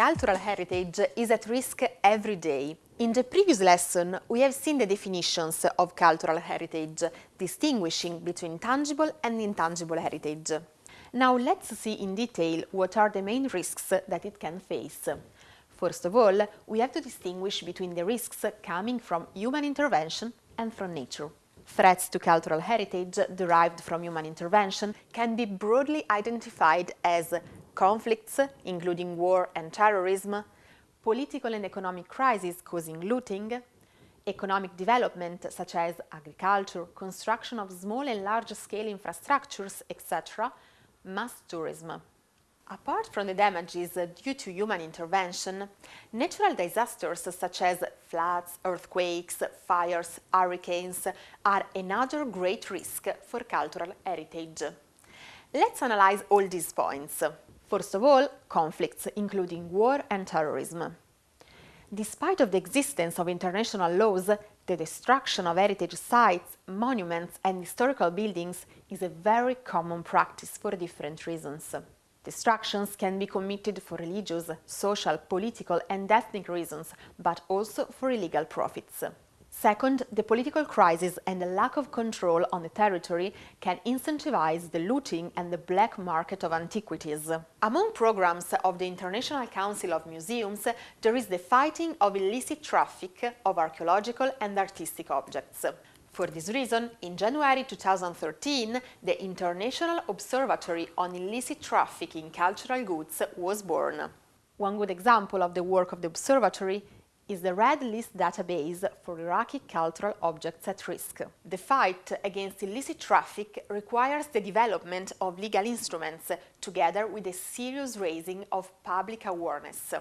Cultural heritage is at risk every day. In the previous lesson, we have seen the definitions of cultural heritage, distinguishing between tangible and intangible heritage. Now let's see in detail what are the main risks that it can face. First of all, we have to distinguish between the risks coming from human intervention and from nature. Threats to cultural heritage derived from human intervention can be broadly identified as conflicts, including war and terrorism, political and economic crises causing looting, economic development such as agriculture, construction of small and large-scale infrastructures, etc., mass tourism. Apart from the damages due to human intervention, natural disasters such as floods, earthquakes, fires, hurricanes are another great risk for cultural heritage. Let's analyze all these points. First of all, conflicts, including war and terrorism. Despite of the existence of international laws, the destruction of heritage sites, monuments and historical buildings is a very common practice for different reasons. Destructions can be committed for religious, social, political and ethnic reasons, but also for illegal profits. Second, the political crisis and the lack of control on the territory can incentivize the looting and the black market of antiquities. Among programs of the International Council of Museums, there is the fighting of illicit traffic of archaeological and artistic objects. For this reason, in January 2013, the International Observatory on Illicit Traffic in Cultural Goods was born. One good example of the work of the observatory is the Red List database for Iraqi cultural objects at risk. The fight against illicit traffic requires the development of legal instruments together with a serious raising of public awareness.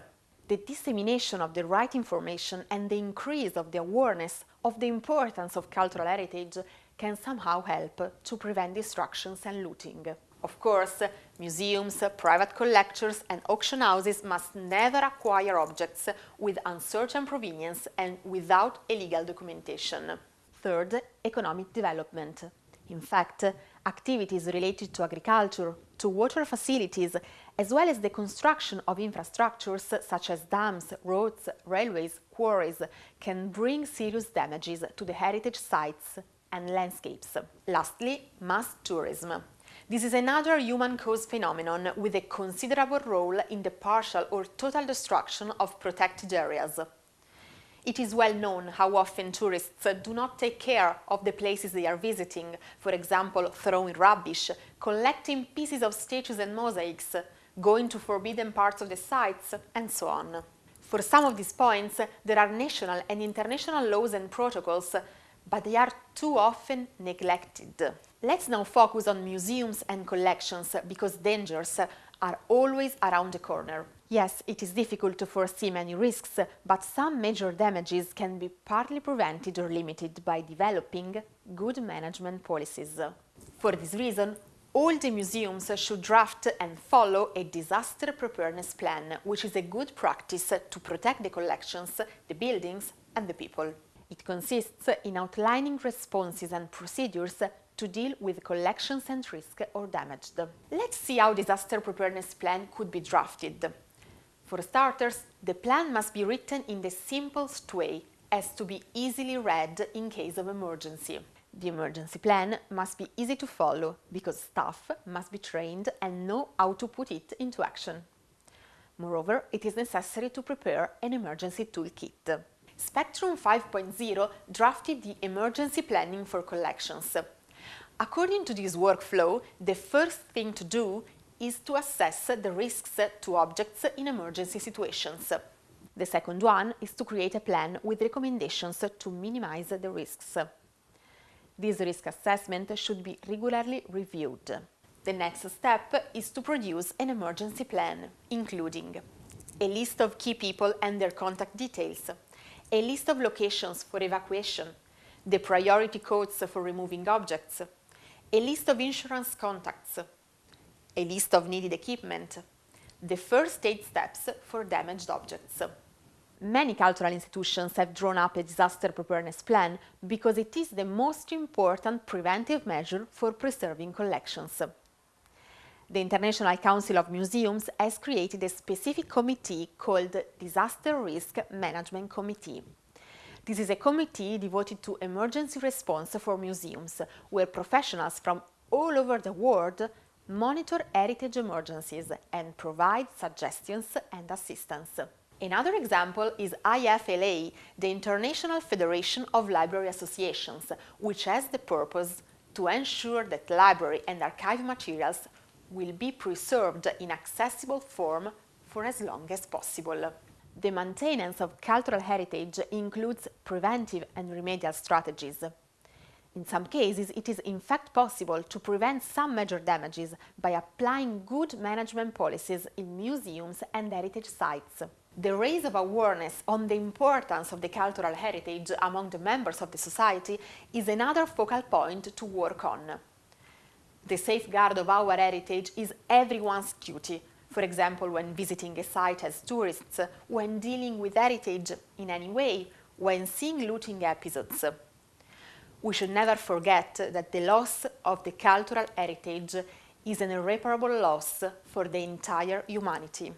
The dissemination of the right information and the increase of the awareness of the importance of cultural heritage can somehow help to prevent destructions and looting. Of course, museums, private collectors and auction houses must never acquire objects with uncertain provenience and without a legal documentation. Third, economic development. In fact, activities related to agriculture, to water facilities, as well as the construction of infrastructures such as dams, roads, railways, quarries, can bring serious damages to the heritage sites and landscapes. Lastly, mass tourism. This is another human-caused phenomenon with a considerable role in the partial or total destruction of protected areas. It is well known how often tourists do not take care of the places they are visiting, for example, throwing rubbish, collecting pieces of statues and mosaics, going to forbidden parts of the sites, and so on. For some of these points, there are national and international laws and protocols, but they are too often neglected. Let's now focus on museums and collections because dangers are always around the corner. Yes, it is difficult to foresee many risks, but some major damages can be partly prevented or limited by developing good management policies. For this reason, all the museums should draft and follow a disaster preparedness plan, which is a good practice to protect the collections, the buildings and the people. It consists in outlining responses and procedures to deal with collections and risk or damaged. Let's see how disaster preparedness plan could be drafted. For starters, the plan must be written in the simplest way as to be easily read in case of emergency. The emergency plan must be easy to follow because staff must be trained and know how to put it into action. Moreover, it is necessary to prepare an emergency toolkit. Spectrum 5.0 drafted the emergency planning for collections. According to this workflow, the first thing to do is to assess the risks to objects in emergency situations. The second one is to create a plan with recommendations to minimize the risks. This risk assessment should be regularly reviewed. The next step is to produce an emergency plan, including a list of key people and their contact details, a list of locations for evacuation, the priority codes for removing objects, a list of insurance contacts, a list of needed equipment, the first aid steps for damaged objects. Many cultural institutions have drawn up a disaster preparedness plan because it is the most important preventive measure for preserving collections. The International Council of Museums has created a specific committee called Disaster Risk Management Committee. This is a committee devoted to emergency response for museums, where professionals from all over the world monitor heritage emergencies and provide suggestions and assistance. Another example is IFLA, the International Federation of Library Associations, which has the purpose to ensure that library and archive materials will be preserved in accessible form for as long as possible. The maintenance of cultural heritage includes preventive and remedial strategies. In some cases, it is in fact possible to prevent some major damages by applying good management policies in museums and heritage sites. The raise of awareness on the importance of the cultural heritage among the members of the society is another focal point to work on. The safeguard of our heritage is everyone's duty, for example when visiting a site as tourists, when dealing with heritage in any way, when seeing looting episodes. We should never forget that the loss of the cultural heritage is an irreparable loss for the entire humanity.